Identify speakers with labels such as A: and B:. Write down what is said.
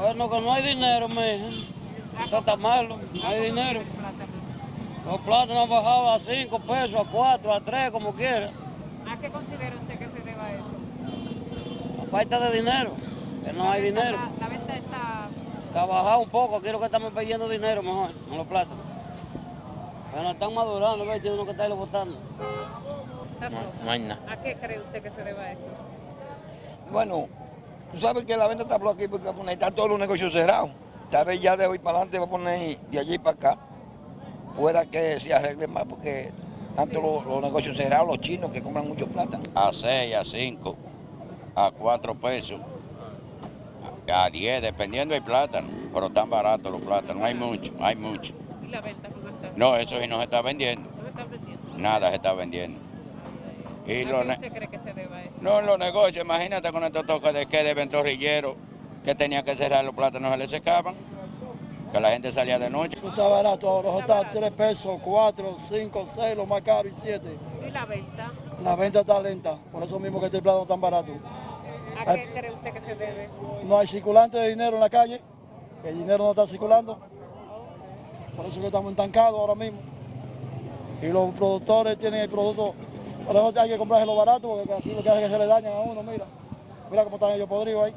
A: Bueno, que no hay dinero, mija. Eso está malo, no hay dinero. Los plátanos han bajado a 5 pesos, a 4, a 3, como quiera.
B: ¿A qué considera usted que se deba eso?
A: A falta de dinero, que no hay dinero.
B: La, la venta está...
A: Ha bajado un poco, quiero que estamos pidiendo dinero mejor en los plátanos. Pero están madurando, ¿ves? Tiene uno que botando.
B: está
C: hay nada.
B: ¿A qué cree usted que se deba eso?
D: Bueno, tú sabes que la venta está por aquí porque poner, están todos los negocios cerrados. Tal vez ya de hoy para adelante va a poner de allí para acá. Fuera que se arregle más porque antes los, los negocios cerrados, los chinos que compran mucho plata.
E: a 6, a 5, a 4 pesos, a 10, dependiendo del plátano, pero están baratos los plátanos, hay mucho, hay mucho.
B: ¿Y la venta cómo está?
E: No, eso sí no se está vendiendo,
B: ¿No se está vendiendo?
E: nada se está vendiendo. Y
B: ¿A
E: los
B: qué usted cree que se deba eso?
E: no, los negocios, imagínate con estos toques de que de ventorrillero, que tenía que cerrar los plátanos, se les secaban, que la gente salía de noche.
A: Eso está barato ahora,
B: Está
A: está 3 pesos, 4, 5, 6, lo más caro y 7.
B: ¿Y la venta?
A: La venta está lenta, por eso mismo que este plátano tan barato.
B: ¿A qué cree usted que se debe?
A: No hay circulante de dinero en la calle, el dinero no está circulando, por eso que estamos estancados ahora mismo. Y los productores tienen el producto, por eso hay que comprárselo barato, porque así lo que hace es que se le dañan a uno, mira. Mira cómo están ellos podridos ahí.